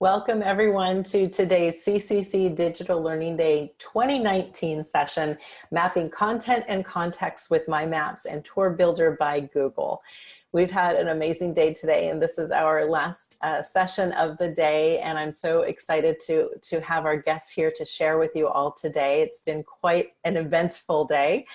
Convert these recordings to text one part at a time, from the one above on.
Welcome everyone to today's CCC Digital Learning Day 2019 session, Mapping Content and Context with My Maps and Tour Builder by Google. We've had an amazing day today and this is our last uh, session of the day and I'm so excited to, to have our guests here to share with you all today. It's been quite an eventful day.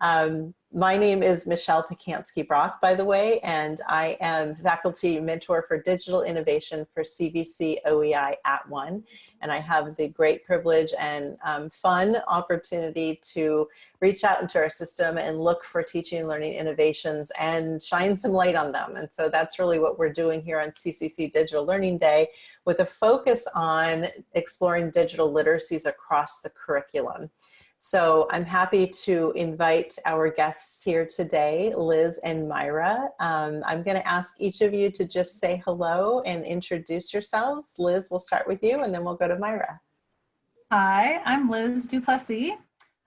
Um, my name is Michelle Pacansky-Brock, by the way, and I am faculty mentor for digital innovation for CVC OEI at One. And I have the great privilege and um, fun opportunity to reach out into our system and look for teaching and learning innovations and shine some light on them. And so that's really what we're doing here on CCC Digital Learning Day with a focus on exploring digital literacies across the curriculum. So I'm happy to invite our guests here today, Liz and Myra. Um, I'm gonna ask each of you to just say hello and introduce yourselves. Liz, we'll start with you and then we'll go to Myra. Hi, I'm Liz Duplessis.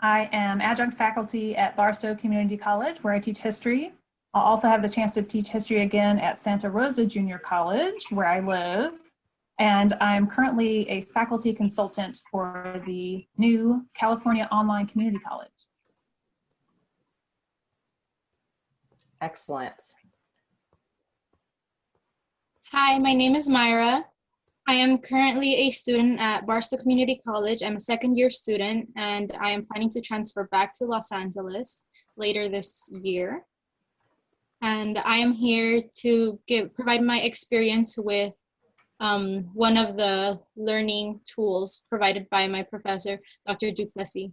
I am adjunct faculty at Barstow Community College where I teach history. I'll also have the chance to teach history again at Santa Rosa Junior College where I live and I'm currently a faculty consultant for the new California Online Community College. Excellent. Hi, my name is Myra. I am currently a student at Barstow Community College. I'm a second year student and I am planning to transfer back to Los Angeles later this year. And I am here to give, provide my experience with um, one of the learning tools provided by my professor, Dr. Duplessis.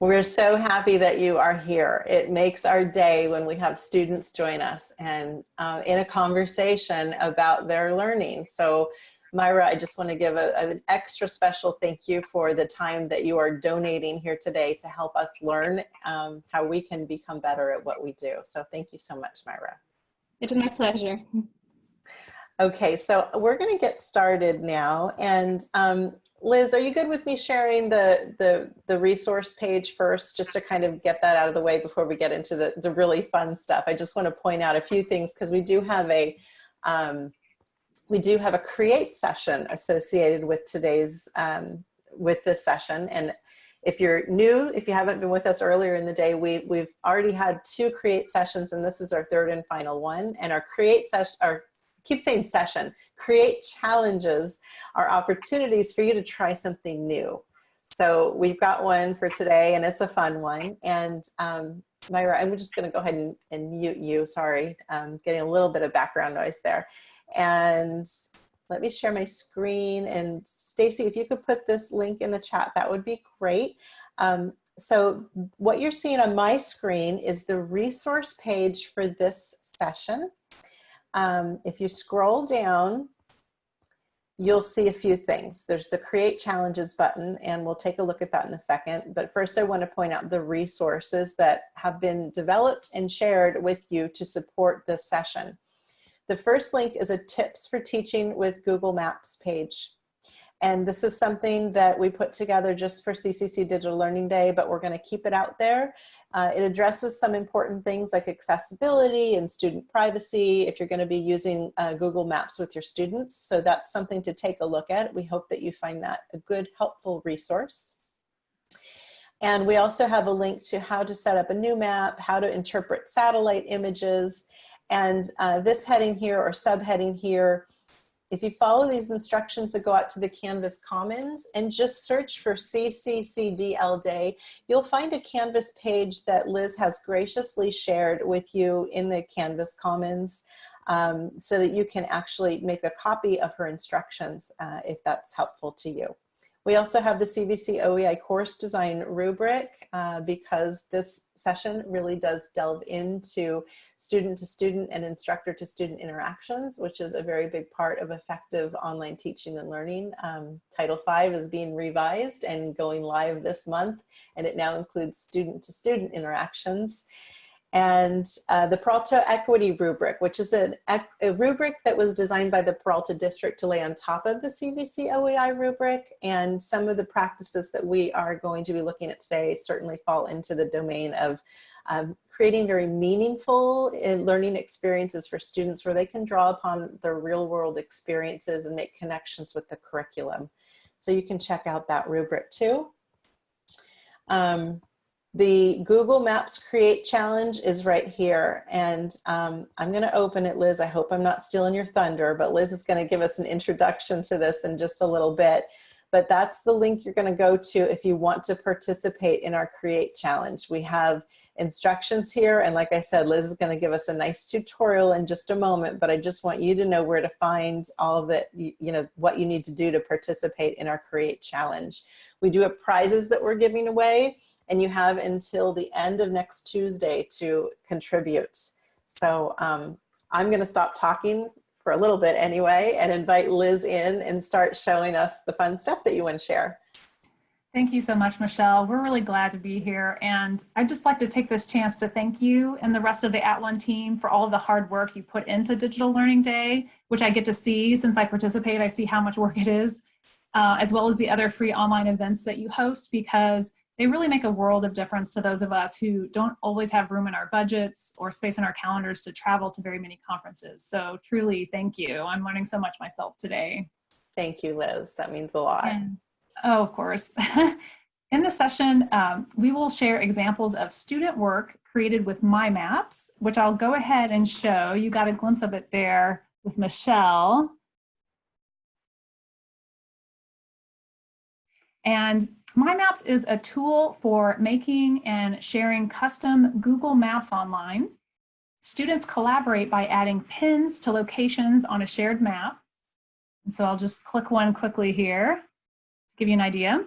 We're so happy that you are here. It makes our day when we have students join us and uh, in a conversation about their learning. So Myra, I just want to give a, an extra special thank you for the time that you are donating here today to help us learn um, how we can become better at what we do. So thank you so much, Myra. It is my pleasure. Okay, so we're going to get started now. And um, Liz, are you good with me sharing the, the, the resource page first, just to kind of get that out of the way before we get into the, the really fun stuff? I just want to point out a few things because we do have a, um, we do have a create session associated with today's, um, with this session. And if you're new, if you haven't been with us earlier in the day, we, we've already had two create sessions and this is our third and final one. And our create session, our keep saying session, create challenges are opportunities for you to try something new. So we've got one for today and it's a fun one. And um, Myra, I'm just gonna go ahead and, and mute you, sorry. Um, getting a little bit of background noise there. And let me share my screen and Stacy, if you could put this link in the chat, that would be great. Um, so what you're seeing on my screen is the resource page for this session. Um, if you scroll down, you'll see a few things. There's the create challenges button and we'll take a look at that in a second. But first I wanna point out the resources that have been developed and shared with you to support this session. The first link is a tips for teaching with Google Maps page. And this is something that we put together just for CCC Digital Learning Day, but we're gonna keep it out there uh, it addresses some important things like accessibility and student privacy if you're going to be using uh, Google Maps with your students. So that's something to take a look at. We hope that you find that a good, helpful resource. And we also have a link to how to set up a new map, how to interpret satellite images, and uh, this heading here or subheading here if you follow these instructions to go out to the Canvas Commons and just search for CCCDL Day, you'll find a Canvas page that Liz has graciously shared with you in the Canvas Commons um, so that you can actually make a copy of her instructions uh, if that's helpful to you. We also have the CVC OEI course design rubric uh, because this session really does delve into student to student and instructor to student interactions, which is a very big part of effective online teaching and learning. Um, Title V is being revised and going live this month, and it now includes student to student interactions and uh, the Peralta Equity Rubric, which is a, rubric that was designed by the Peralta District to lay on top of the CVC OEI rubric. And some of the practices that we are going to be looking at today certainly fall into the domain of um, creating very meaningful learning experiences for students where they can draw upon their real world experiences and make connections with the curriculum. So you can check out that rubric too. Um, the Google Maps Create Challenge is right here. And um, I'm going to open it, Liz. I hope I'm not stealing your thunder, but Liz is going to give us an introduction to this in just a little bit. But that's the link you're going to go to if you want to participate in our Create Challenge. We have instructions here. And like I said, Liz is going to give us a nice tutorial in just a moment, but I just want you to know where to find all that, you, you know, what you need to do to participate in our Create Challenge. We do have prizes that we're giving away and you have until the end of next Tuesday to contribute. So um, I'm gonna stop talking for a little bit anyway and invite Liz in and start showing us the fun stuff that you want to share. Thank you so much, Michelle. We're really glad to be here. And I'd just like to take this chance to thank you and the rest of the At One team for all of the hard work you put into Digital Learning Day, which I get to see since I participate. I see how much work it is, uh, as well as the other free online events that you host because they really make a world of difference to those of us who don't always have room in our budgets or space in our calendars to travel to very many conferences. So truly, thank you. I'm learning so much myself today. Thank you, Liz. That means a lot. And, oh, of course. in the session, um, we will share examples of student work created with My Maps, which I'll go ahead and show. You got a glimpse of it there with Michelle. And my Maps is a tool for making and sharing custom Google Maps online. Students collaborate by adding pins to locations on a shared map. And so I'll just click one quickly here to give you an idea.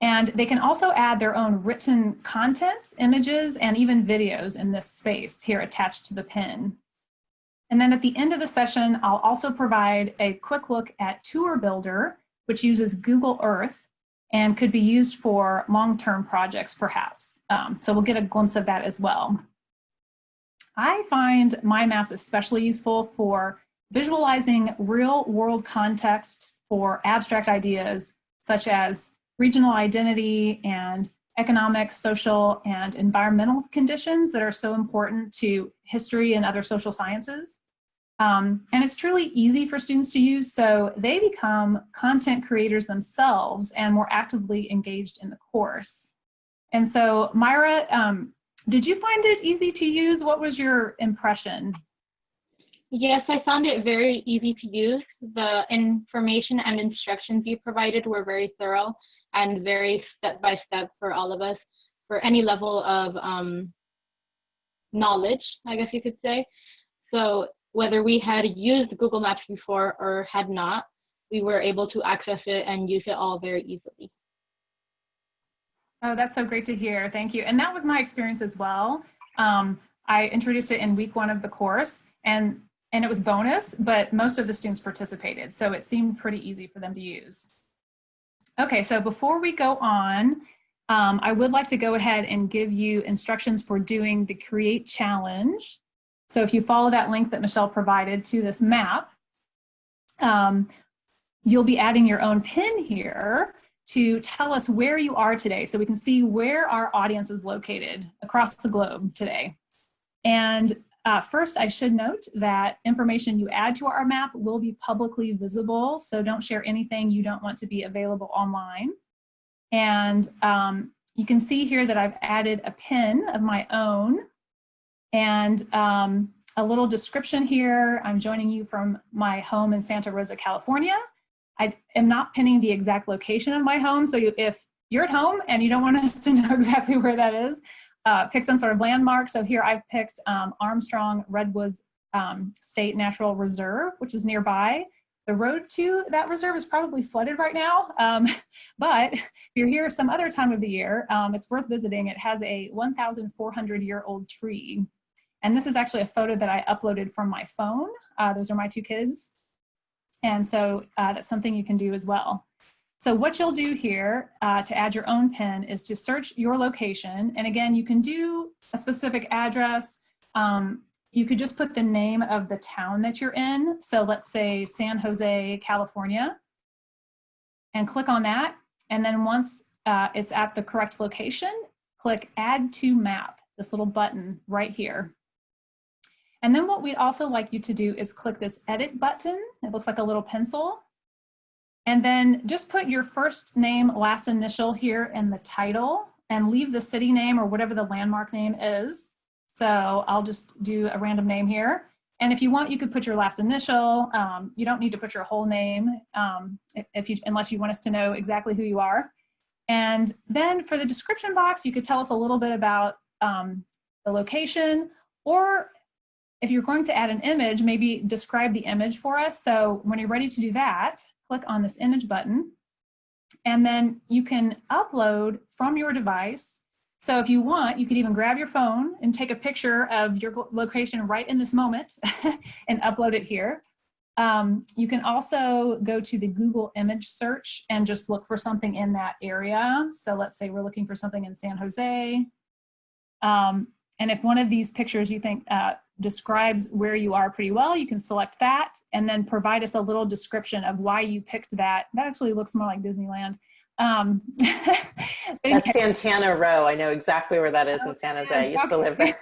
And they can also add their own written content, images, and even videos in this space here attached to the pin. And then at the end of the session, I'll also provide a quick look at Tour Builder, which uses Google Earth and could be used for long-term projects perhaps. Um, so we'll get a glimpse of that as well. I find my maps especially useful for visualizing real world contexts for abstract ideas such as regional identity and economic, social, and environmental conditions that are so important to history and other social sciences. Um, and it's truly easy for students to use, so they become content creators themselves and more actively engaged in the course. And so, Myra, um, did you find it easy to use? What was your impression? Yes, I found it very easy to use. The information and instructions you provided were very thorough and very step by step for all of us for any level of um, knowledge, I guess you could say. So whether we had used Google Maps before or had not, we were able to access it and use it all very easily. Oh, that's so great to hear. Thank you. And that was my experience as well. Um, I introduced it in week one of the course and, and it was bonus, but most of the students participated. So it seemed pretty easy for them to use. Okay, so before we go on, um, I would like to go ahead and give you instructions for doing the Create Challenge. So if you follow that link that Michelle provided to this map, um, you'll be adding your own pin here to tell us where you are today so we can see where our audience is located across the globe today. And uh, first, I should note that information you add to our map will be publicly visible, so don't share anything you don't want to be available online. And um, you can see here that I've added a pin of my own and um, a little description here. I'm joining you from my home in Santa Rosa, California. I am not pinning the exact location of my home. So you, if you're at home and you don't want us to know exactly where that is, uh, pick some sort of landmark. So here I've picked um, Armstrong Redwoods um, State Natural Reserve, which is nearby. The road to that reserve is probably flooded right now, um, but if you're here some other time of the year, um, it's worth visiting. It has a 1,400 year old tree and this is actually a photo that I uploaded from my phone. Uh, those are my two kids. And so uh, that's something you can do as well. So what you'll do here uh, to add your own pin is to search your location. And again, you can do a specific address. Um, you could just put the name of the town that you're in. So let's say San Jose, California, and click on that. And then once uh, it's at the correct location, click add to map this little button right here. And then what we'd also like you to do is click this edit button. It looks like a little pencil. And then just put your first name, last initial here in the title and leave the city name or whatever the landmark name is. So I'll just do a random name here. And if you want, you could put your last initial. Um, you don't need to put your whole name um, if you, unless you want us to know exactly who you are. And then for the description box, you could tell us a little bit about um, the location, or if you're going to add an image, maybe describe the image for us. So when you're ready to do that, click on this image button, and then you can upload from your device. So if you want, you could even grab your phone and take a picture of your location right in this moment and upload it here. Um, you can also go to the Google image search and just look for something in that area. So let's say we're looking for something in San Jose. Um, and if one of these pictures you think uh, describes where you are pretty well, you can select that and then provide us a little description of why you picked that. That actually looks more like Disneyland. Um, That's Santana Row. I know exactly where that is in San Jose. I used to live there.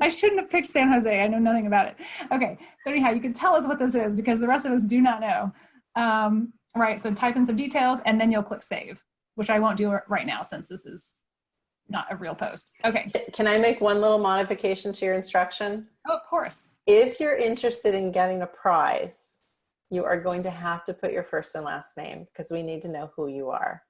I shouldn't have picked San Jose. I know nothing about it. Okay, so anyhow, you can tell us what this is because the rest of us do not know. Um, right, so type in some details and then you'll click save, which I won't do right now since this is not a real post. Okay. Can I make one little modification to your instruction? Oh, of course. If you're interested in getting a prize, you are going to have to put your first and last name because we need to know who you are.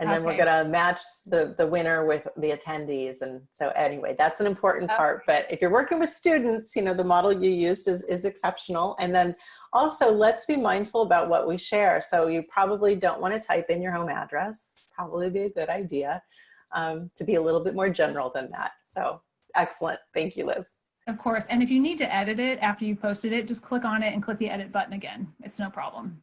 And then Okay. we're gonna match the, the winner with the attendees. And so anyway, that's an important part. But if you're working with students, you know, the model you used is, is exceptional. And then also let's be mindful about what we share. So you probably don't wanna type in your home address, probably be a good idea um, to be a little bit more general than that. So excellent, thank you, Liz. Of course. And if you need to edit it after you've posted it, just click on it and click the edit button again. It's no problem.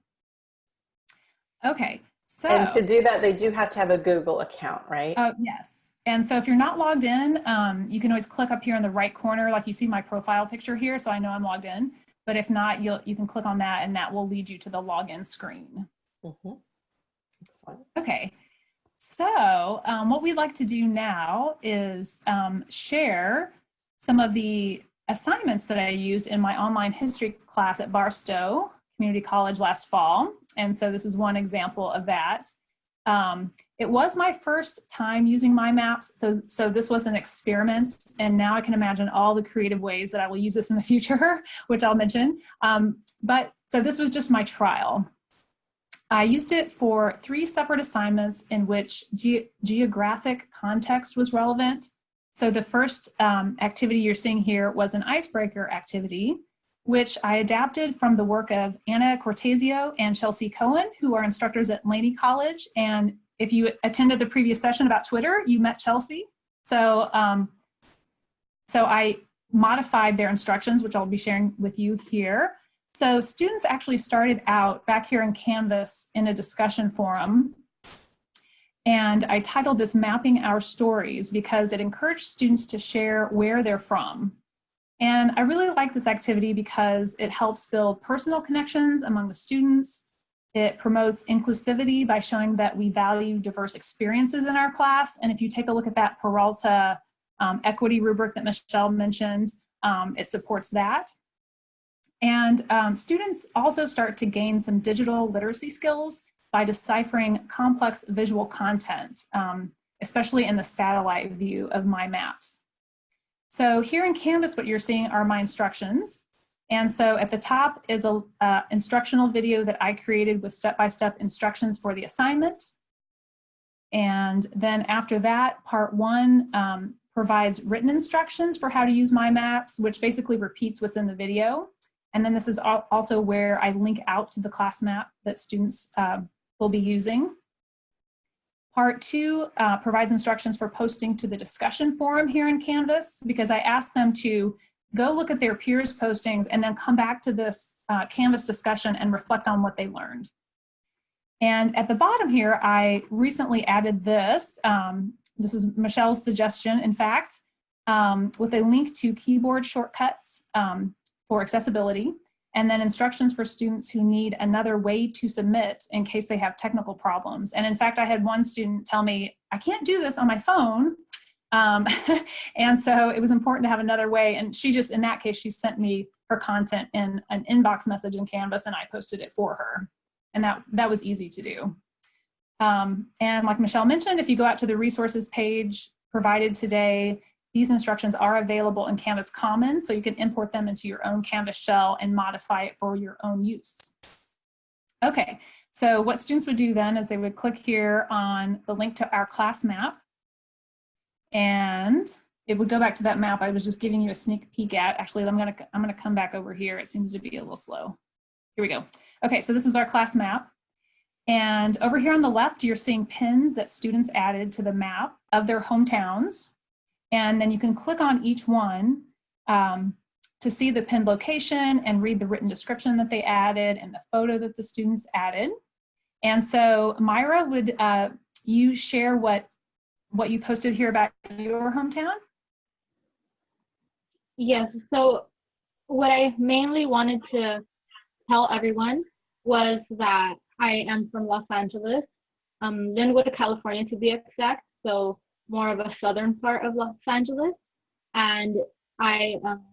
Okay, so. And to do that, they do have to have a Google account, right? Uh, yes. And so if you're not logged in, um, you can always click up here in the right corner, like you see my profile picture here, so I know I'm logged in. But if not, you'll, you can click on that and that will lead you to the login screen. Mhm. Excellent. Okay, so um, what we'd like to do now is um, share some of the assignments that I used in my online history class at Barstow Community College last fall. And so this is one example of that. Um, it was my first time using my maps, so, so this was an experiment, and now I can imagine all the creative ways that I will use this in the future, which I'll mention. Um, but so this was just my trial. I used it for three separate assignments in which ge geographic context was relevant. So the first um, activity you're seeing here was an icebreaker activity, which I adapted from the work of Anna Cortesio and Chelsea Cohen, who are instructors at Laney College. And if you attended the previous session about Twitter, you met Chelsea. So, um, so I modified their instructions, which I'll be sharing with you here. So students actually started out back here in Canvas in a discussion forum. And I titled this Mapping Our Stories because it encouraged students to share where they're from. And I really like this activity because it helps build personal connections among the students. It promotes inclusivity by showing that we value diverse experiences in our class. And if you take a look at that Peralta um, equity rubric that Michelle mentioned, um, it supports that. And um, students also start to gain some digital literacy skills by deciphering complex visual content, um, especially in the satellite view of my maps. So here in Canvas, what you're seeing are my instructions. And so at the top is a uh, instructional video that I created with step-by-step -step instructions for the assignment. And then after that, part one um, provides written instructions for how to use my maps, which basically repeats what's in the video. And then this is also where I link out to the class map that students uh, will be using. Part two uh, provides instructions for posting to the discussion forum here in Canvas because I asked them to go look at their peers postings and then come back to this uh, Canvas discussion and reflect on what they learned. And at the bottom here, I recently added this. Um, this was Michelle's suggestion, in fact, um, with a link to keyboard shortcuts um, for accessibility, and then instructions for students who need another way to submit in case they have technical problems. And in fact, I had one student tell me, I can't do this on my phone. Um, and so it was important to have another way. And she just, in that case, she sent me her content in an inbox message in Canvas and I posted it for her. And that, that was easy to do. Um, and like Michelle mentioned, if you go out to the resources page provided today, these instructions are available in Canvas Commons, so you can import them into your own Canvas shell and modify it for your own use. Okay, so what students would do then is they would click here on the link to our class map, and it would go back to that map I was just giving you a sneak peek at. Actually, I'm gonna, I'm gonna come back over here. It seems to be a little slow. Here we go. Okay, so this is our class map. And over here on the left, you're seeing pins that students added to the map of their hometowns. And then you can click on each one um, to see the pin location and read the written description that they added and the photo that the students added. And so Myra, would uh, you share what, what you posted here about your hometown? Yes, so what I mainly wanted to tell everyone was that I am from Los Angeles, um, Lynwood, California to be exact, so more of a southern part of Los Angeles. And I, um,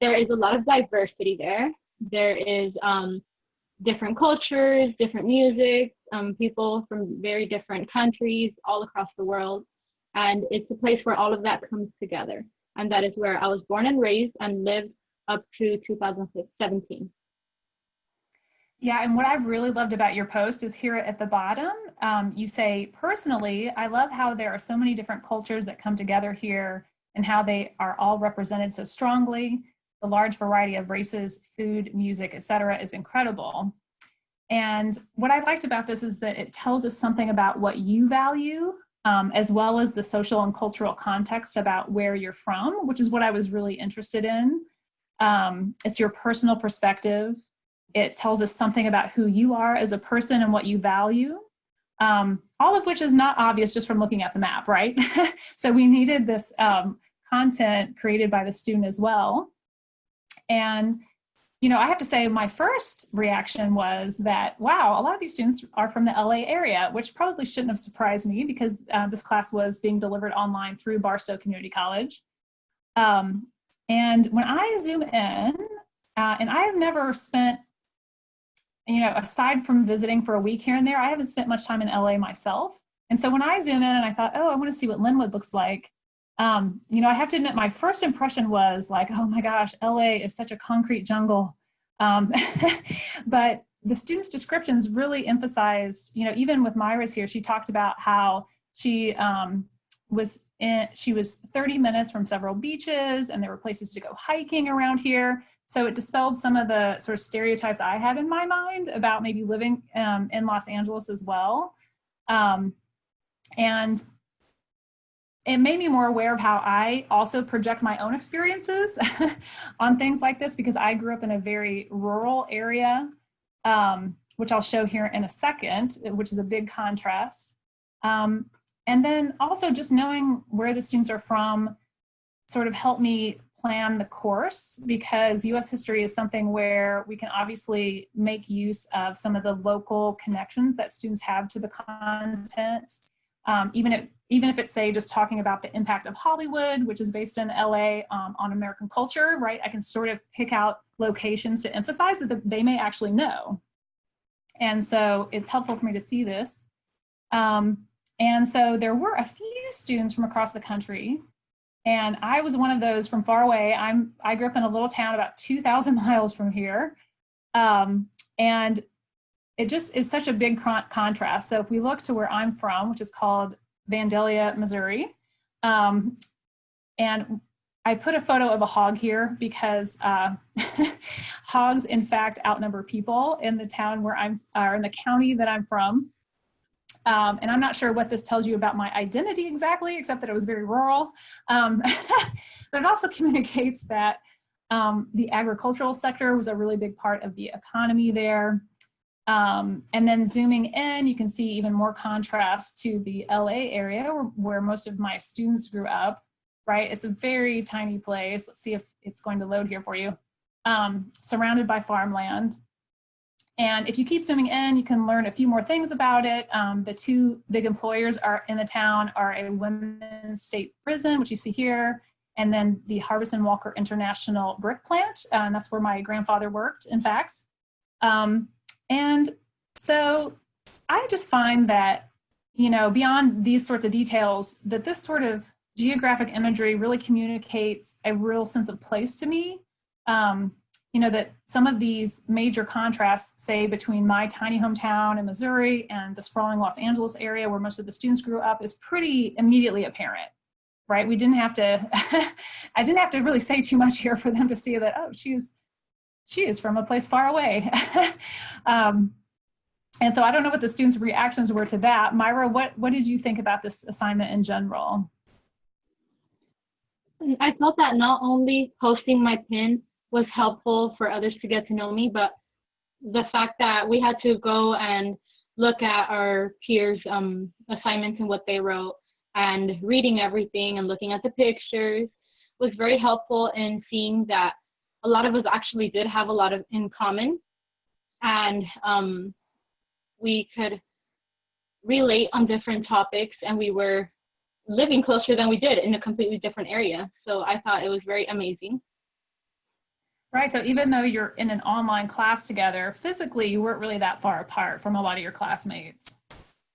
there is a lot of diversity there. There is um, different cultures, different music, um, people from very different countries all across the world. And it's a place where all of that comes together. And that is where I was born and raised and lived up to 2017. Yeah, and what I've really loved about your post is here at the bottom, um, you say, personally, I love how there are so many different cultures that come together here and how they are all represented so strongly. The large variety of races, food, music, etc., is incredible. And what I liked about this is that it tells us something about what you value, um, as well as the social and cultural context about where you're from, which is what I was really interested in. Um, it's your personal perspective. It tells us something about who you are as a person and what you value. Um, all of which is not obvious just from looking at the map, right? so we needed this um, content created by the student as well. And, you know, I have to say my first reaction was that, wow, a lot of these students are from the LA area, which probably shouldn't have surprised me because uh, this class was being delivered online through Barstow Community College. Um, and when I zoom in, uh, and I have never spent you know, aside from visiting for a week here and there, I haven't spent much time in LA myself. And so when I zoom in and I thought, oh, I want to see what Lynwood looks like, um, you know, I have to admit my first impression was like, oh my gosh, LA is such a concrete jungle. Um, but the students' descriptions really emphasized, you know, even with Myra's here, she talked about how she um, was in, she was 30 minutes from several beaches and there were places to go hiking around here. So it dispelled some of the sort of stereotypes I had in my mind about maybe living um, in Los Angeles as well. Um, and it made me more aware of how I also project my own experiences on things like this because I grew up in a very rural area, um, which I'll show here in a second, which is a big contrast. Um, and then also just knowing where the students are from sort of helped me plan the course because US history is something where we can obviously make use of some of the local connections that students have to the content. Um, even if even if it's say just talking about the impact of Hollywood, which is based in LA um, on American culture, right? I can sort of pick out locations to emphasize that they may actually know. And so it's helpful for me to see this. Um, and so there were a few students from across the country and I was one of those from far away. I'm, I grew up in a little town about 2,000 miles from here. Um, and it just is such a big con contrast. So if we look to where I'm from, which is called Vandalia, Missouri, um, and I put a photo of a hog here because uh, hogs, in fact, outnumber people in the town where I'm, or in the county that I'm from. Um, and I'm not sure what this tells you about my identity exactly, except that it was very rural. Um, but it also communicates that um, the agricultural sector was a really big part of the economy there. Um, and then zooming in, you can see even more contrast to the LA area where, where most of my students grew up, right? It's a very tiny place. Let's see if it's going to load here for you. Um, surrounded by farmland. And if you keep zooming in, you can learn a few more things about it. Um, the two big employers are in the town are a women's state prison, which you see here, and then the Harbison Walker International Brick Plant. Uh, and that's where my grandfather worked, in fact. Um, and so I just find that, you know, beyond these sorts of details, that this sort of geographic imagery really communicates a real sense of place to me. Um, you know, that some of these major contrasts, say between my tiny hometown in Missouri and the sprawling Los Angeles area where most of the students grew up is pretty immediately apparent, right? We didn't have to, I didn't have to really say too much here for them to see that, oh, she's, she is from a place far away. um, and so I don't know what the students' reactions were to that. Myra, what, what did you think about this assignment in general? I felt that not only posting my pin was helpful for others to get to know me, but the fact that we had to go and look at our peers' um, assignments and what they wrote and reading everything and looking at the pictures was very helpful in seeing that a lot of us actually did have a lot of in common and um, we could relate on different topics and we were living closer than we did in a completely different area. So I thought it was very amazing. Right, so even though you're in an online class together, physically you weren't really that far apart from a lot of your classmates.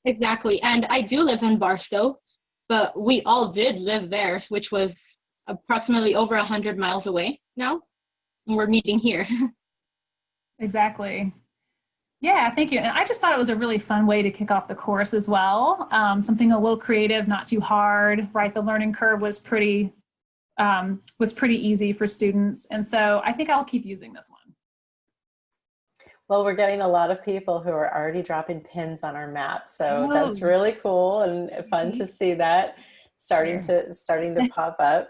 Exactly, and I do live in Barstow, but we all did live there, which was approximately over a 100 miles away now, and we're meeting here. exactly. Yeah, thank you. And I just thought it was a really fun way to kick off the course as well. Um, something a little creative, not too hard, right? The learning curve was pretty um, was pretty easy for students. And so I think I'll keep using this one. Well, we're getting a lot of people who are already dropping pins on our map. So oh. that's really cool and fun to see that starting to starting to pop up.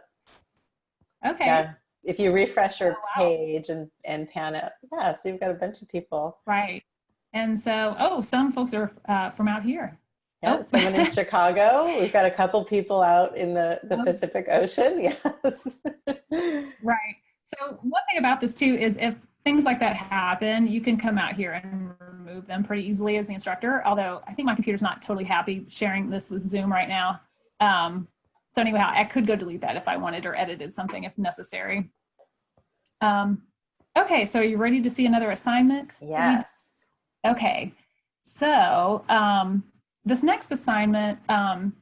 Okay. Yeah. If you refresh your oh, wow. page and, and pan it, yeah, so you've got a bunch of people. Right. And so, oh, some folks are uh, from out here. Yeah, oh. someone in Chicago. We've got a couple people out in the, the oh. Pacific Ocean. Yes. right. So one thing about this too is if things like that happen, you can come out here and remove them pretty easily as the instructor. Although I think my computer's not totally happy sharing this with Zoom right now. Um, so anyway, I could go delete that if I wanted or edited something if necessary. Um, okay, so are you ready to see another assignment? Yes. Okay, so um, this next assignment, um,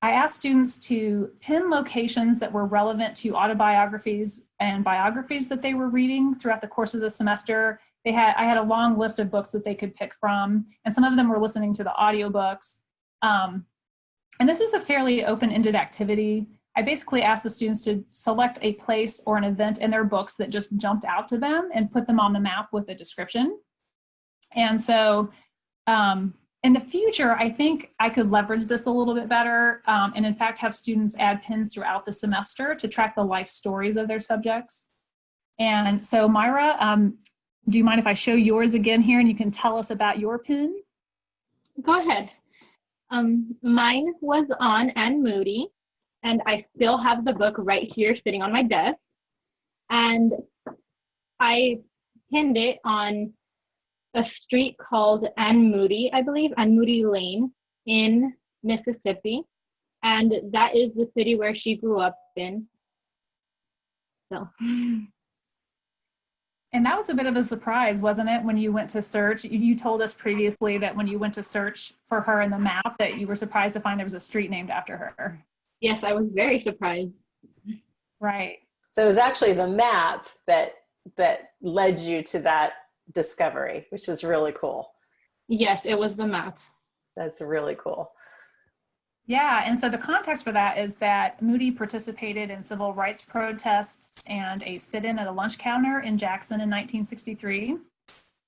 I asked students to pin locations that were relevant to autobiographies and biographies that they were reading throughout the course of the semester. They had, I had a long list of books that they could pick from, and some of them were listening to the audiobooks. Um, and this was a fairly open-ended activity. I basically asked the students to select a place or an event in their books that just jumped out to them and put them on the map with a description. And so um, in the future, I think I could leverage this a little bit better um, and in fact have students add pins throughout the semester to track the life stories of their subjects. And so Myra, um, do you mind if I show yours again here and you can tell us about your pin? Go ahead. Um, mine was on Anne Moody and I still have the book right here sitting on my desk. And I pinned it on a street called Anne Moody, I believe, Anne Moody Lane in Mississippi. And that is the city where she grew up in. So. And that was a bit of a surprise, wasn't it, when you went to search? You told us previously that when you went to search for her in the map that you were surprised to find there was a street named after her. Yes, I was very surprised. Right. So it was actually the map that that led you to that discovery, which is really cool. Yes, it was the map. That's really cool. Yeah, and so the context for that is that Moody participated in civil rights protests and a sit-in at a lunch counter in Jackson in 1963.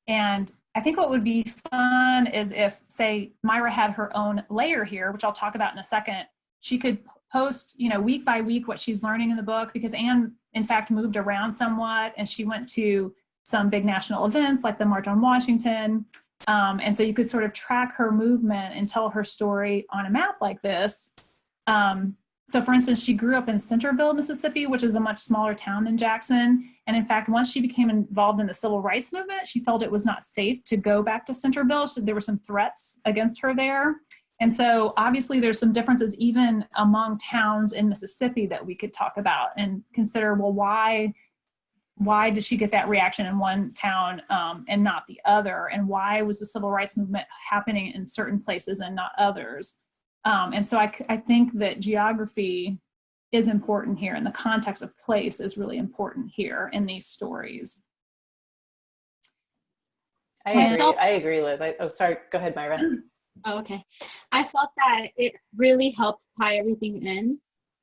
And I think what would be fun is if, say, Myra had her own layer here, which I'll talk about in a second, she could post, you know, week by week what she's learning in the book because Anne, in fact, moved around somewhat and she went to some big national events like the March on Washington. Um, and so you could sort of track her movement and tell her story on a map like this. Um, So for instance, she grew up in Centerville, Mississippi, which is a much smaller town than Jackson. And in fact, once she became involved in the civil rights movement, she felt it was not safe to go back to Centerville. So there were some threats against her there. And so obviously there's some differences even among towns in Mississippi that we could talk about and consider, well, why, why did she get that reaction in one town um, and not the other? And why was the civil rights movement happening in certain places and not others? Um, and so I, I think that geography is important here and the context of place is really important here in these stories. I Yeah. agree. I agree, Liz. I, oh, sorry. Go ahead, Myra. Oh, okay. I felt that it really helped tie everything in.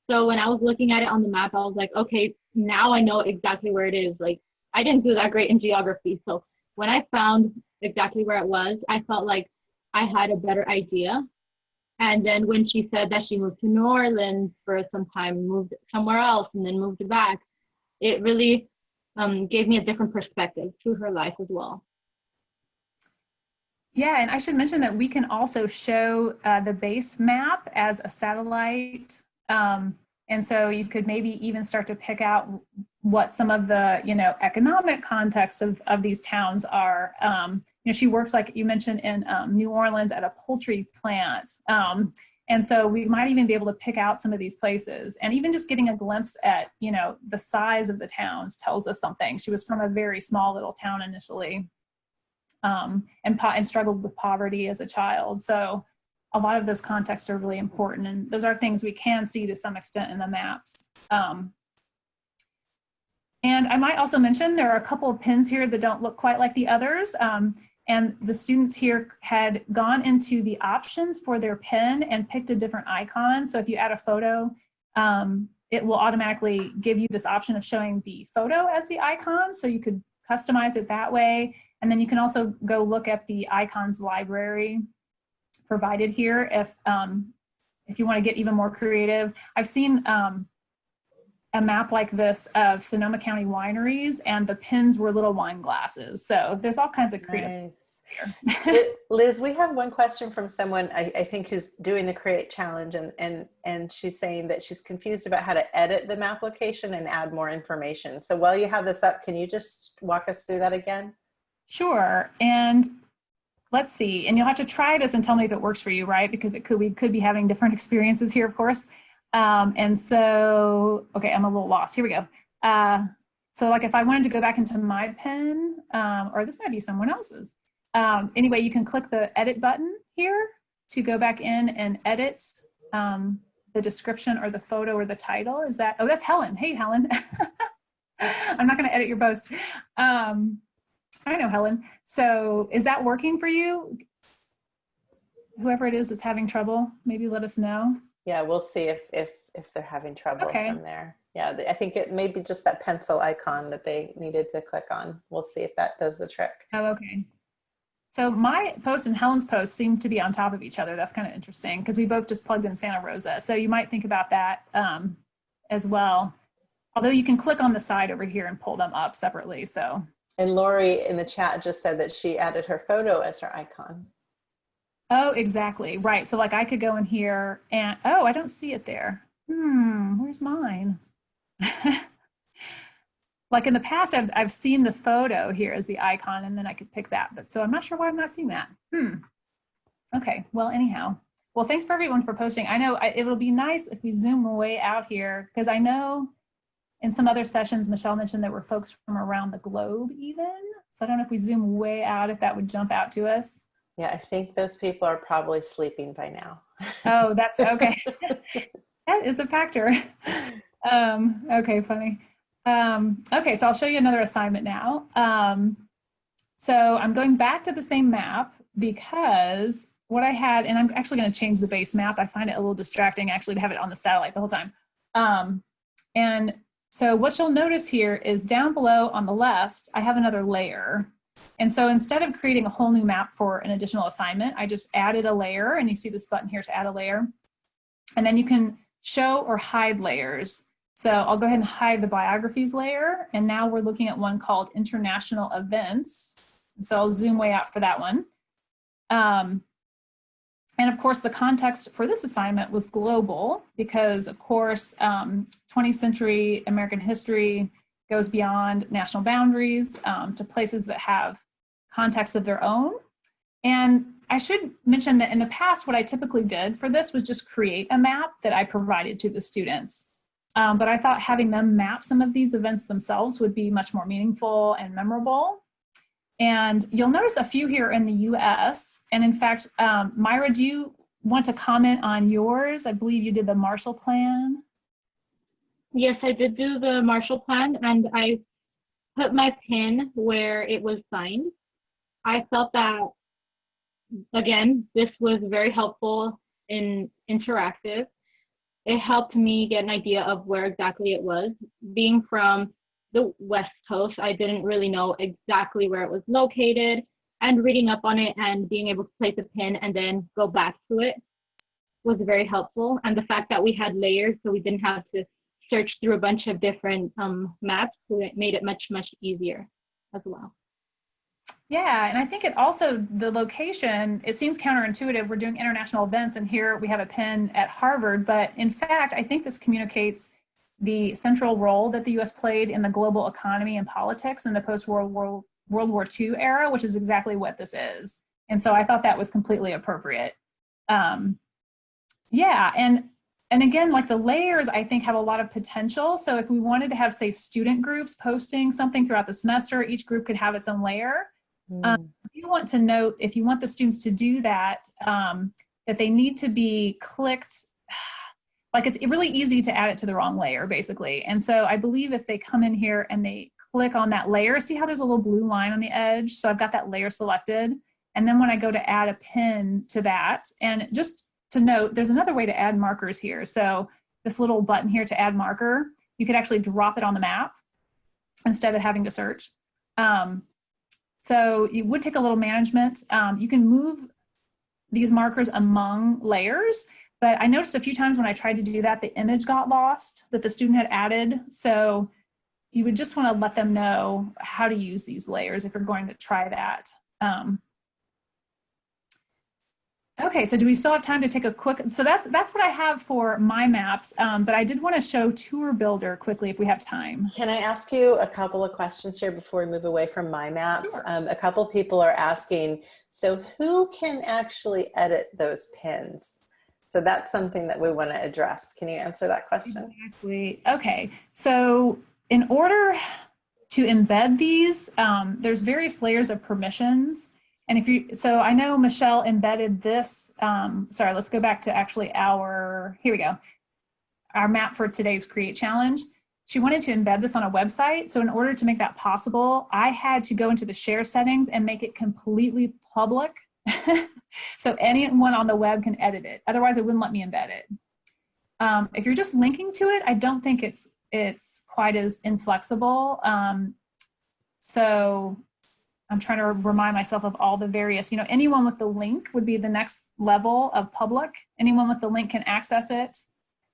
So when I was looking at it on the map, I was like, okay, now I know exactly where it is. Like I didn't do that great in geography. So when I found exactly where it was, I felt like I had a better idea. And then when she said that she moved to New Orleans for some time, moved somewhere else, and then moved back, it really um, gave me a different perspective to her life as well. Yeah, and I should mention that we can also show uh, the base map as a satellite. Um, and so you could maybe even start to pick out what some of the, you know, economic context of, of these towns are. Um, you know, she worked, like you mentioned, in um, New Orleans at a poultry plant. Um, and so we might even be able to pick out some of these places and even just getting a glimpse at, you know, the size of the towns tells us something. She was from a very small little town initially um, and, and struggled with poverty as a child. So a lot of those contexts are really important and those are things we can see to some extent in the maps. Um, and I might also mention there are a couple of pins here that don't look quite like the others. Um, and the students here had gone into the options for their pin and picked a different icon. So if you add a photo, um, it will automatically give you this option of showing the photo as the icon. So you could customize it that way. And then you can also go look at the icons library provided here if, um, if you want to get even more creative. I've seen um, a map like this of Sonoma County wineries and the pins were little wine glasses. So there's all kinds of creative Nice. Liz, we have one question from someone I, I think who's doing the create challenge and, and, and she's saying that she's confused about how to edit the map location and add more information. So while you have this up, can you just walk us through that again? Sure. And let's see. And you'll have to try this and tell me if it works for you, right? Because it could we could be having different experiences here, of course. Um, and so, okay, I'm a little lost. Here we go. Uh, so like if I wanted to go back into my pen, um, or this might be someone else's. Um, anyway, you can click the edit button here to go back in and edit um, the description or the photo or the title. Is that, oh, that's Helen. Hey, Helen. I'm not gonna edit your post. Um, I know, Helen. So is that working for you? Whoever it is that's having trouble, maybe let us know. Yeah, we'll see if, if, if they're having trouble Okay. from there. Yeah, I think it may be just that pencil icon that they needed to click on. We'll see if that does the trick. Oh, okay. So my post and Helen's post seem to be on top of each other. That's kind of interesting because we both just plugged in Santa Rosa. So you might think about that um, as well. Although you can click on the side over here and pull them up separately. So And Lori in the chat just said that she added her photo as her icon. Oh, exactly. Right. So like I could go in here and, oh, I don't see it there. Hmm, where's mine? like in the past, I've, I've seen the photo here as the icon and then I could pick that. But so I'm not sure why I'm not seeing that. Hmm. Okay. Well, anyhow, well, thanks for everyone for posting. I know I, it'll be nice if we zoom way out here because I know in some other sessions, Michelle mentioned there were folks from around the globe even. So I don't know if we zoom way out, if that would jump out to us. Yeah, I think those people are probably sleeping by now. Oh, that's okay. that is a factor. Um, okay, funny. Um, okay, so I'll show you another assignment now. Um, so I'm going back to the same map because what I had, and I'm actually going to change the base map. I find it a little distracting actually to have it on the satellite the whole time. Um, and so what you'll notice here is down below on the left, I have another layer. And so instead of creating a whole new map for an additional assignment, I just added a layer and you see this button here to add a layer. And then you can show or hide layers. So I'll go ahead and hide the biographies layer. And now we're looking at one called international events. And so I'll zoom way out for that one. Um, and of course, the context for this assignment was global because, of course, um, 20th century American history goes beyond national boundaries um, to places that have contexts of their own. And I should mention that in the past, what I typically did for this was just create a map that I provided to the students. Um, but I thought having them map some of these events themselves would be much more meaningful and memorable. And you'll notice a few here in the US. And in fact, um, Myra, do you want to comment on yours? I believe you did the Marshall Plan. Yes, I did do the Marshall Plan and I put my pin where it was signed. I felt that, again, this was very helpful in interactive. It helped me get an idea of where exactly it was. Being from the West Coast. I didn't really know exactly where it was located and reading up on it and being able to place a pin and then go back to it was very helpful. And the fact that we had layers so we didn't have to search through a bunch of different um, maps, so it made it much, much easier as well. Yeah, and I think it also, the location, it seems counterintuitive. We're doing international events and here we have a pin at Harvard, but in fact, I think this communicates the central role that the US played in the global economy and politics in the post-World War, World War II era, which is exactly what this is. And so I thought that was completely appropriate. Um, yeah, and and again, like the layers, I think have a lot of potential. So if we wanted to have, say, student groups posting something throughout the semester, each group could have its own layer. Mm. Um, if you want to note, if you want the students to do that, um, that they need to be clicked like it's really easy to add it to the wrong layer basically. And so I believe if they come in here and they click on that layer, see how there's a little blue line on the edge? So I've got that layer selected. And then when I go to add a pin to that, and just to note, there's another way to add markers here. So this little button here to add marker, you could actually drop it on the map instead of having to search. Um, so it would take a little management. Um, you can move these markers among layers. But I noticed a few times when I tried to do that, the image got lost that the student had added. So you would just want to let them know how to use these layers if you're going to try that. Um, okay, so do we still have time to take a quick, so that's that's what I have for my maps, um, but I did want to show Tour Builder quickly if we have time. Can I ask you a couple of questions here before we move away from my maps? Sure. Um, a couple people are asking, so who can actually edit those pins? So that's something that we want to address. Can you answer that question? Exactly. Okay. So in order to embed these, um, there's various layers of permissions. And if you, so I know Michelle embedded this, um, sorry, let's go back to actually our, here we go, our map for today's Create Challenge. She wanted to embed this on a website. So in order to make that possible, I had to go into the share settings and make it completely public so anyone on the web can edit it. Otherwise, it wouldn't let me embed it. Um, if you're just linking to it, I don't think it's it's quite as inflexible. Um, so I'm trying to remind myself of all the various, you know, anyone with the link would be the next level of public. Anyone with the link can access it.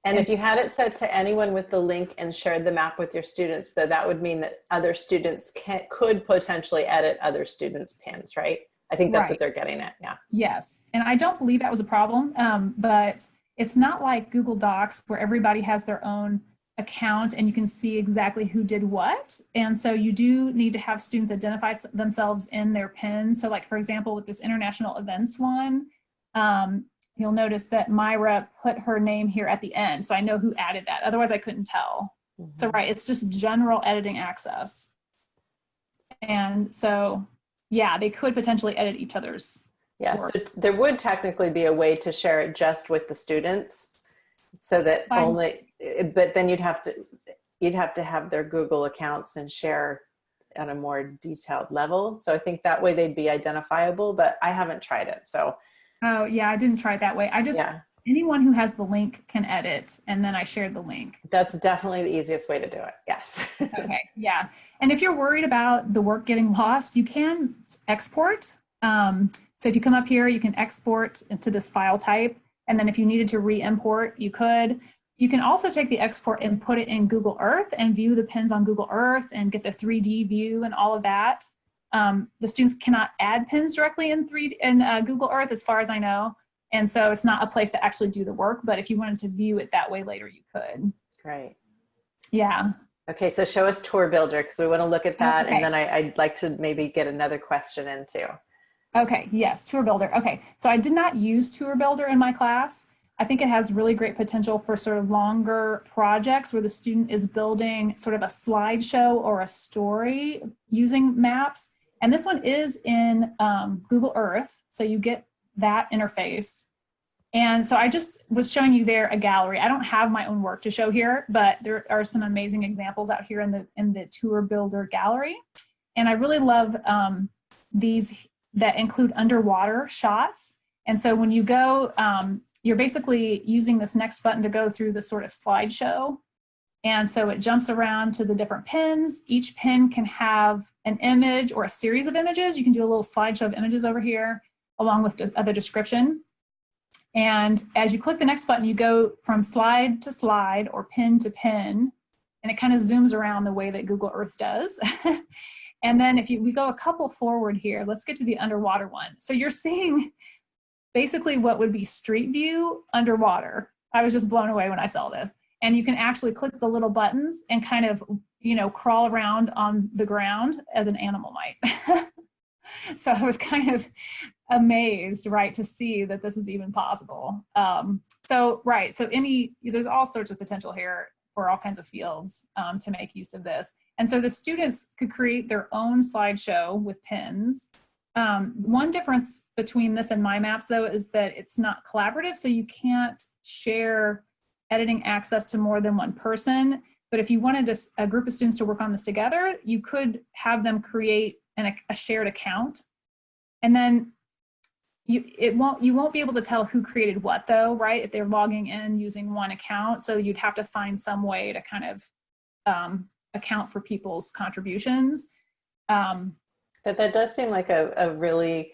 And if you had it set to anyone with the link and shared the map with your students, though, that would mean that other students can, could potentially edit other students' pins, right? I think that's right. what they're getting at. Yeah. Yes. And I don't believe that was a problem, um, but it's not like Google Docs where everybody has their own account and you can see exactly who did what. And so you do need to have students identify themselves in their pin. So like, for example, with this international events one, um, you'll notice that Myra put her name here at the end. So I know who added that. Otherwise I couldn't tell. Mm -hmm. So right, it's just general editing access. And so yeah, they could potentially edit each other's. Yeah, work. so there would technically be a way to share it just with the students so that Fine. only, eh, but then you'd have to, you'd have to have their Google accounts and share on a more detailed level. So I think that way they'd be identifiable, but I haven't tried it. So. Oh yeah, I didn't try it that way. I just, yeah. Anyone who has the link can edit and then I shared the link. That's definitely the easiest way to do it. Yes. okay. Yeah. And if you're worried about the work getting lost, you can export. Um, so if you come up here, you can export into this file type. And then if you needed to re-import, you could. You can also take the export and put it in Google Earth and view the pins on Google Earth and get the 3D view and all of that. Um, the students cannot add pins directly in, 3D, in uh, Google Earth as far as I know. And so it's not a place to actually do the work, but if you wanted to view it that way later, you could. Great. Yeah. Okay, so show us Tour Builder because we want to look at that, Okay. and then I, I'd like to maybe get another question into. Okay, yes, Tour Builder. Okay, so I did not use Tour Builder in my class. I think it has really great potential for sort of longer projects where the student is building sort of a slideshow or a story using maps. And this one is in um, Google Earth, so you get that interface. And so I just was showing you there a gallery. I don't have my own work to show here, but there are some amazing examples out here in the in the Tour Builder gallery. And I really love um, these that include underwater shots. And so when you go, um, you're basically using this next button to go through the sort of slideshow. And so it jumps around to the different pins. Each pin can have an image or a series of images. You can do a little slideshow of images over here along with the other description. And as you click the next button, you go from slide to slide or pin to pin, and it kind of zooms around the way that Google Earth does. and then if you, we go a couple forward here, let's get to the underwater one. So you're seeing basically what would be street view underwater. I was just blown away when I saw this. And you can actually click the little buttons and kind of, you know, crawl around on the ground as an animal might. so I was kind of amazed, right, to see that this is even possible. Um, so, right, so any, there's all sorts of potential here for all kinds of fields um, to make use of this. And so the students could create their own slideshow with pins. Um, one difference between this and My Maps, though, is that it's not collaborative, so you can't share editing access to more than one person. But if you wanted a group of students to work on this together, you could have them create an, a shared account. And then you it won't you won't be able to tell who created what though, right? If they're logging in using one account. So you'd have to find some way to kind of um, account for people's contributions. Um, But that does seem like a, a really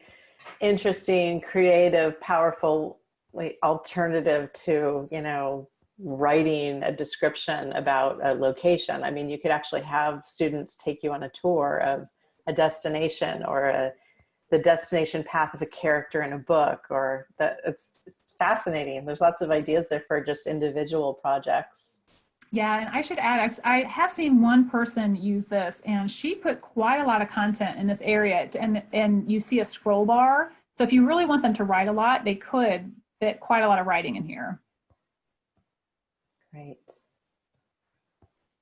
interesting, creative, powerful like, alternative to, you know, writing a description about a location. I mean, you could actually have students take you on a tour of a destination or a, the destination path of a character in a book or that it's, it's fascinating. There's lots of ideas there for just individual projects. Yeah, and I should add, I've, I have seen one person use this and she put quite a lot of content in this area and, and you see a scroll bar. So if you really want them to write a lot, they could fit quite a lot of writing in here. Great.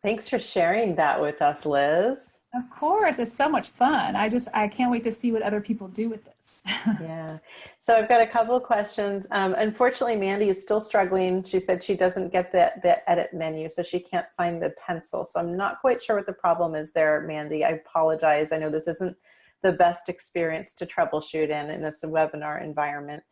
Thanks for sharing that with us, Liz. Of course, it's so much fun. I just, I can't wait to see what other people do with this. yeah. So I've got a couple of questions. Um, unfortunately, Mandy is still struggling. She said she doesn't get the, the edit menu, so she can't find the pencil. So I'm not quite sure what the problem is there, Mandy. I apologize. I know this isn't the best experience to troubleshoot in in this webinar environment.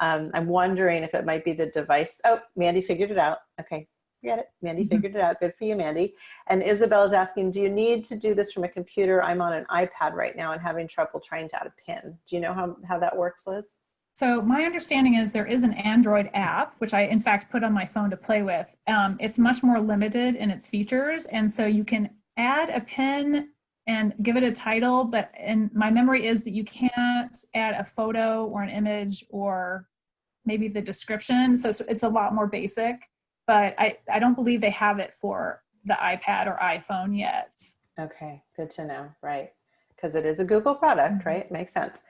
Um, I'm wondering if it might be the device. Oh, Mandy figured it out. Okay, get it. Mandy figured it out. Good for you, Mandy. And Isabel is asking, do you need to do this from a computer? I'm on an iPad right now and having trouble trying to add a pin. Do you know how, how that works, Liz? So my understanding is there is an Android app, which I in fact put on my phone to play with. Um, it's much more limited in its features. And so you can add a pin and give it a title, but and my memory is that you can't add a photo or an image or maybe the description. So it's, it's a lot more basic, but I, I don't believe they have it for the iPad or iPhone yet. Okay, good to know, right? Because it is a Google product, Mhm. right? Makes sense.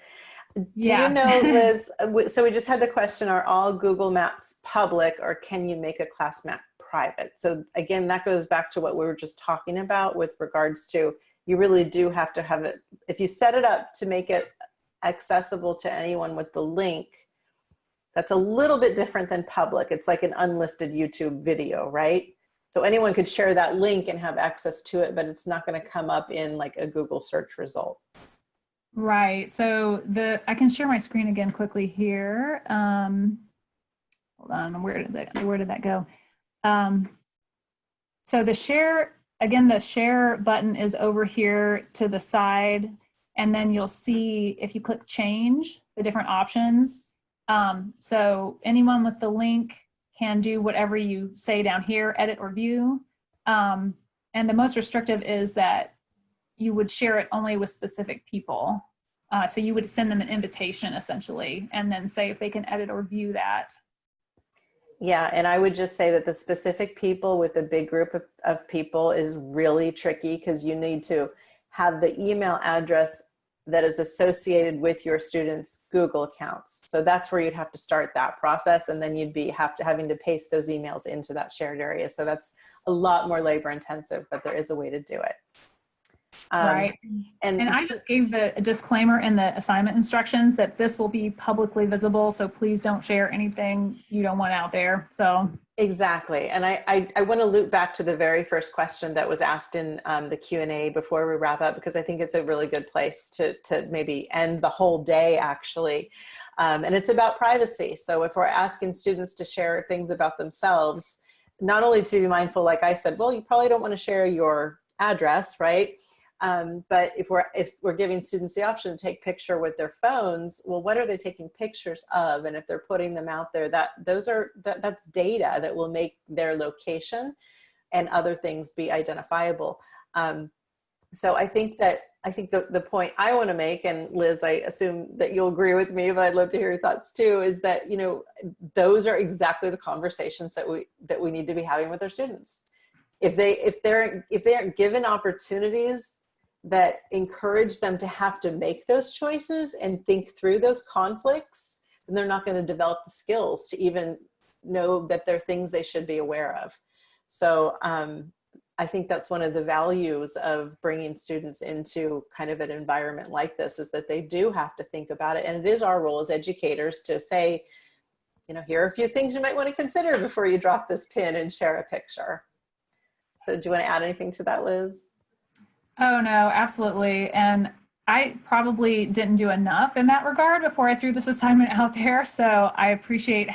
Do Yeah. you know, Liz, so we just had the question, are all Google Maps public or can you make a class map private? So again, that goes back to what we were just talking about with regards to, you really do have to have it, if you set it up to make it accessible to anyone with the link, that's a little bit different than public. It's like an unlisted YouTube video, right? So anyone could share that link and have access to it, but it's not going to come up in like a Google search result. Right. So the I can share my screen again quickly here. Um, hold on. Where did that Where did that go? Um, so the share again. The share button is over here to the side, and then you'll see if you click change the different options. Um, so anyone with the link can do whatever you say down here, edit or view. Um, and the most restrictive is that you would share it only with specific people. Uh, so you would send them an invitation essentially, and then say if they can edit or view that. Yeah, and I would just say that the specific people with a big group of, of people is really tricky because you need to have the email address that is associated with your students' Google accounts. So that's where you'd have to start that process and then you'd be have to having to paste those emails into that shared area. So that's a lot more labor intensive, but there is a way to do it. Um, right. And, And I just gave the disclaimer in the assignment instructions that this will be publicly visible. So please don't share anything you don't want out there. So Exactly. And I, I, I want to loop back to the very first question that was asked in um, the Q&A before we wrap up, because I think it's a really good place to, to maybe end the whole day actually. Um, and it's about privacy. So if we're asking students to share things about themselves, not only to be mindful, like I said, well, you probably don't want to share your address, right? Um, but if we're if we're giving students the option to take picture with their phones, well, what are they taking pictures of? And if they're putting them out there, that those are that, that's data that will make their location and other things be identifiable. Um, so I think that I think the, the point I want to make, and Liz, I assume that you'll agree with me, but I'd love to hear your thoughts too, is that you know those are exactly the conversations that we that we need to be having with our students. If they if they're if they aren't given opportunities that encourage them to have to make those choices and think through those conflicts, then they're not going to develop the skills to even know that there are things they should be aware of. So um, I think that's one of the values of bringing students into kind of an environment like this is that they do have to think about it. And it is our role as educators to say, you know, here are a few things you might want to consider before you drop this pin and share a picture. So do you want to add anything to that, Liz? Oh, no, absolutely. And I probably didn't do enough in that regard before I threw this assignment out there. So I appreciate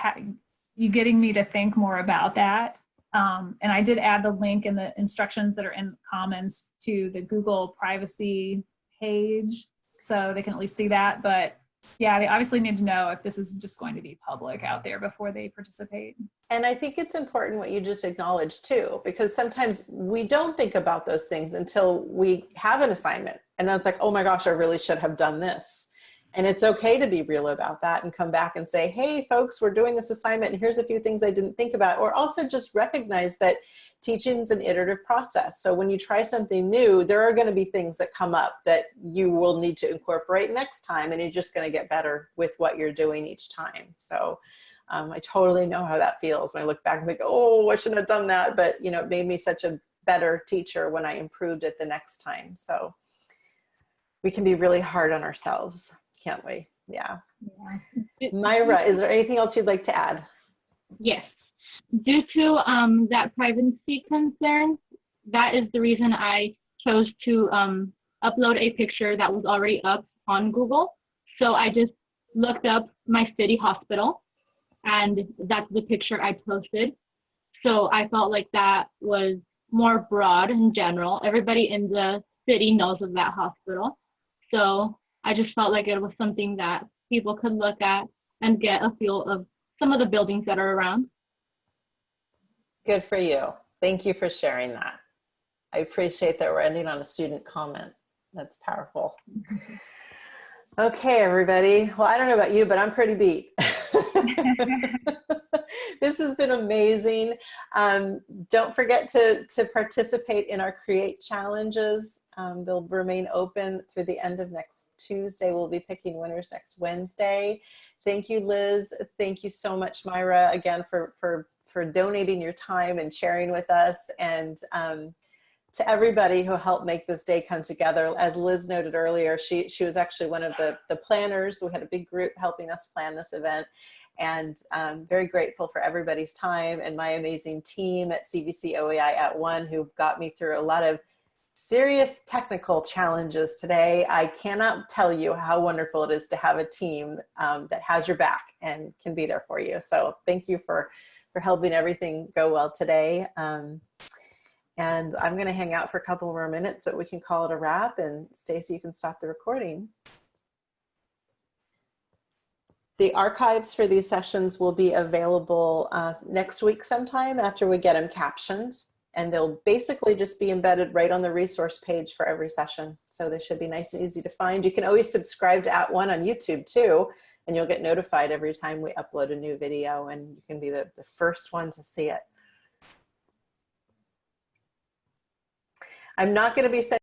you getting me to think more about that. Um, and I did add the link in the instructions that are in comments to the Google privacy page so they can at least see that. But yeah, they obviously need to know if this is just going to be public out there before they participate. And I think it's important what you just acknowledged too, because sometimes we don't think about those things until we have an assignment. And then it's like, oh my gosh, I really should have done this. And it's okay to be real about that and come back and say, hey folks, we're doing this assignment and here's a few things I didn't think about. Or also just recognize that teaching is an iterative process. So when you try something new, there are gonna be things that come up that you will need to incorporate next time and you're just gonna get better with what you're doing each time. So um, I totally know how that feels when I look back and think, oh, I shouldn't have done that. But you know, it made me such a better teacher when I improved it the next time. So we can be really hard on ourselves, can't we? Yeah. yeah. Myra, is there anything else you'd like to add? Yes. Due to um, that privacy concern, that is the reason I chose to um, upload a picture that was already up on Google. So I just looked up my city hospital and that's the picture I posted. So I felt like that was more broad in general. Everybody in the city knows of that hospital. So I just felt like it was something that people could look at and get a feel of some of the buildings that are around. Good for you. Thank you for sharing that. I appreciate that we're ending on a student comment. That's powerful. Okay, everybody. Well, I don't know about you, but I'm pretty beat. this has been amazing. Um, don't forget to, to participate in our Create challenges. Um, they'll remain open through the end of next Tuesday. We'll be picking winners next Wednesday. Thank you, Liz. Thank you so much, Myra, again, for, for, for donating your time and sharing with us. And um, to everybody who helped make this day come together. As Liz noted earlier, she, she was actually one of the, the planners. We had a big group helping us plan this event and um, very grateful for everybody's time and my amazing team at CVC OEI at One who got me through a lot of serious technical challenges today. I cannot tell you how wonderful it is to have a team um, that has your back and can be there for you. So thank you for, for helping everything go well today. Um, and I'm gonna hang out for a couple more minutes, but we can call it a wrap and Stacy, you can stop the recording. The archives for these sessions will be available uh, next week sometime after we get them captioned. and they'll basically just be embedded right on the resource page for every session. So they should be nice and easy to find. You can always subscribe to At One on YouTube too, and you'll get notified every time we upload a new video and you can be the, the first one to see it. I'm not going to be